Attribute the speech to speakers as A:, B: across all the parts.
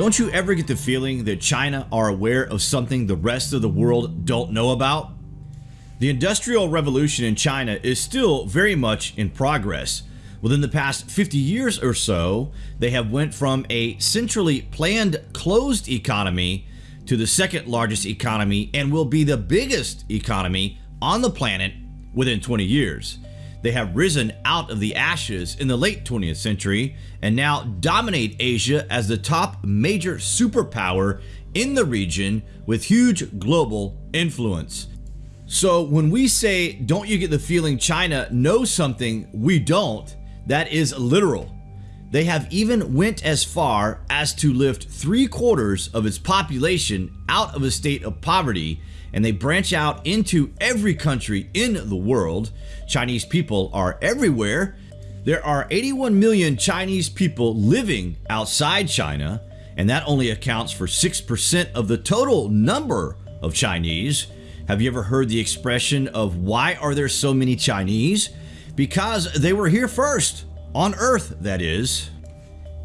A: Don't you ever get the feeling that China are aware of something the rest of the world don't know about? The Industrial Revolution in China is still very much in progress. Within the past 50 years or so, they have went from a centrally planned closed economy to the second largest economy and will be the biggest economy on the planet within 20 years. They have risen out of the ashes in the late 20th century and now dominate Asia as the top major superpower in the region with huge global influence. So when we say, don't you get the feeling China knows something we don't, that is literal. They have even went as far as to lift three quarters of its population out of a state of poverty and they branch out into every country in the world. Chinese people are everywhere. There are 81 million Chinese people living outside China, and that only accounts for 6% of the total number of Chinese. Have you ever heard the expression of why are there so many Chinese? Because they were here first, on Earth that is.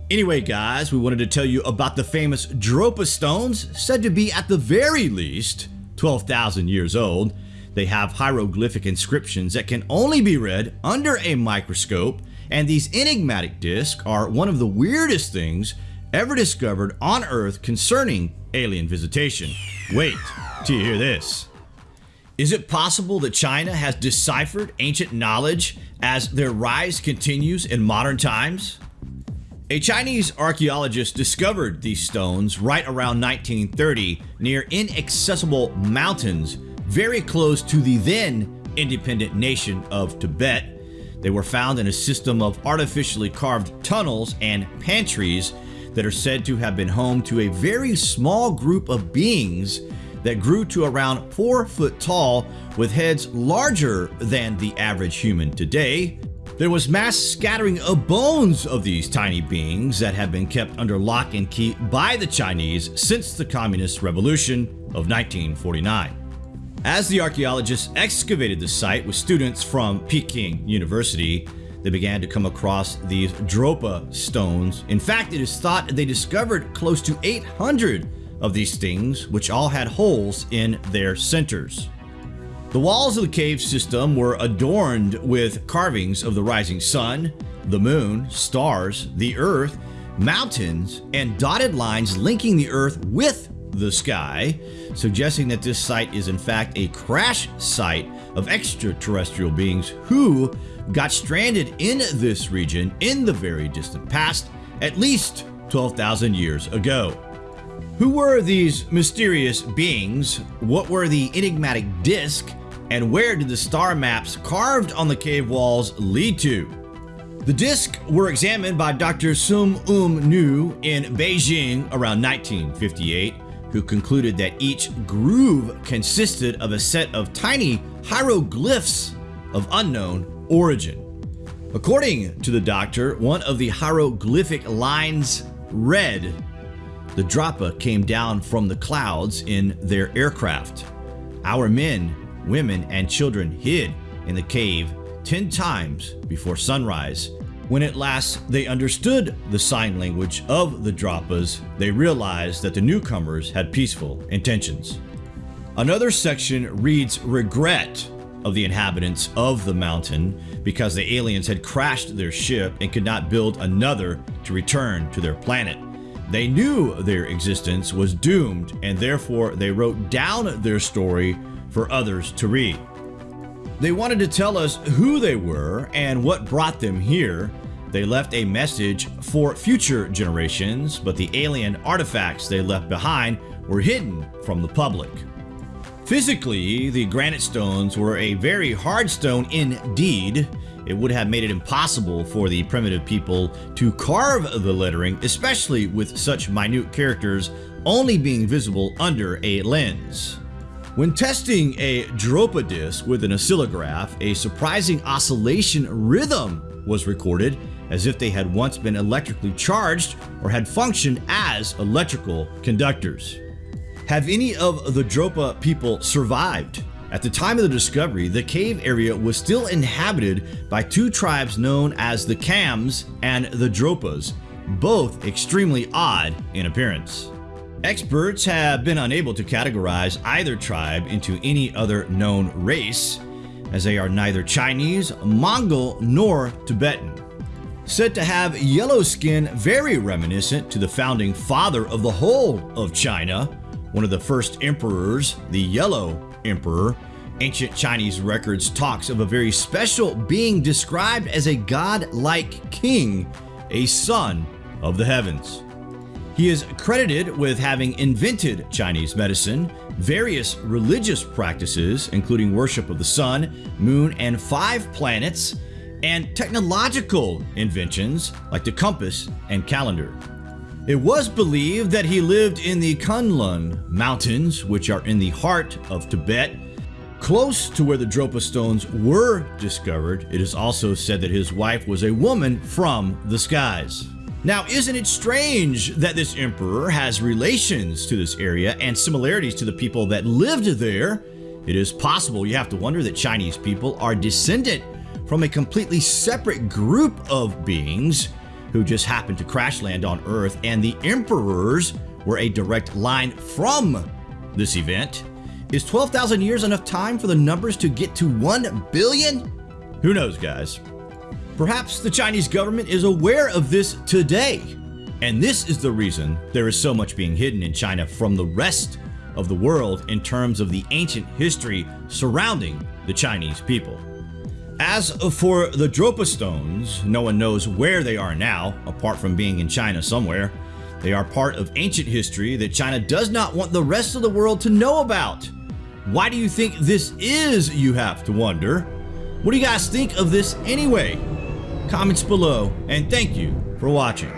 A: Anyway guys, we wanted to tell you about the famous Dropa stones, said to be at the very least 12,000 years old. They have hieroglyphic inscriptions that can only be read under a microscope, and these enigmatic discs are one of the weirdest things ever discovered on Earth concerning alien visitation. Wait till you hear this. Is it possible that China has deciphered ancient knowledge as their rise continues in modern times? A Chinese archaeologist discovered these stones right around 1930 near inaccessible mountains very close to the then independent nation of Tibet. They were found in a system of artificially carved tunnels and pantries that are said to have been home to a very small group of beings that grew to around 4 foot tall with heads larger than the average human today. There was mass scattering of bones of these tiny beings that have been kept under lock and key by the Chinese since the Communist Revolution of 1949. As the archaeologists excavated the site with students from Peking University, they began to come across these Dropa stones. In fact, it is thought they discovered close to 800 of these things, which all had holes in their centers. The walls of the cave system were adorned with carvings of the rising sun, the moon, stars, the earth, mountains, and dotted lines linking the earth with the sky, suggesting that this site is in fact a crash site of extraterrestrial beings who got stranded in this region in the very distant past, at least 12,000 years ago. Who were these mysterious beings? What were the enigmatic disk? and where did the star maps carved on the cave walls lead to? The discs were examined by Dr. Sum Um Nu in Beijing around 1958, who concluded that each groove consisted of a set of tiny hieroglyphs of unknown origin. According to the doctor, one of the hieroglyphic lines read, The Dropa came down from the clouds in their aircraft. Our men women, and children hid in the cave 10 times before sunrise. When at last they understood the sign language of the Dropas, they realized that the newcomers had peaceful intentions. Another section reads regret of the inhabitants of the mountain because the aliens had crashed their ship and could not build another to return to their planet. They knew their existence was doomed and therefore they wrote down their story for others to read. They wanted to tell us who they were and what brought them here. They left a message for future generations, but the alien artifacts they left behind were hidden from the public. Physically, the granite stones were a very hard stone indeed. It would have made it impossible for the primitive people to carve the lettering, especially with such minute characters only being visible under a lens. When testing a Dropa disc with an oscillograph, a surprising oscillation rhythm was recorded as if they had once been electrically charged or had functioned as electrical conductors. Have any of the Dropa people survived? At the time of the discovery, the cave area was still inhabited by two tribes known as the Kams and the Dropas. both extremely odd in appearance. Experts have been unable to categorize either tribe into any other known race, as they are neither Chinese, Mongol, nor Tibetan. Said to have yellow skin very reminiscent to the founding father of the whole of China, one of the first emperors, the Yellow Emperor. Ancient Chinese records talks of a very special being described as a god-like king, a son of the heavens. He is credited with having invented Chinese medicine, various religious practices, including worship of the sun, moon, and five planets, and technological inventions like the compass and calendar. It was believed that he lived in the Kunlun Mountains, which are in the heart of Tibet, close to where the Dropa stones were discovered. It is also said that his wife was a woman from the skies. Now, isn't it strange that this emperor has relations to this area and similarities to the people that lived there? It is possible, you have to wonder, that Chinese people are descendant from a completely separate group of beings who just happened to crash land on Earth, and the emperors were a direct line from this event. Is 12,000 years enough time for the numbers to get to 1 billion? Who knows, guys? Perhaps the Chinese government is aware of this today. And this is the reason there is so much being hidden in China from the rest of the world in terms of the ancient history surrounding the Chinese people. As for the Dropa stones, no one knows where they are now, apart from being in China somewhere. They are part of ancient history that China does not want the rest of the world to know about. Why do you think this is, you have to wonder? What do you guys think of this anyway? comments below, and thank you for watching.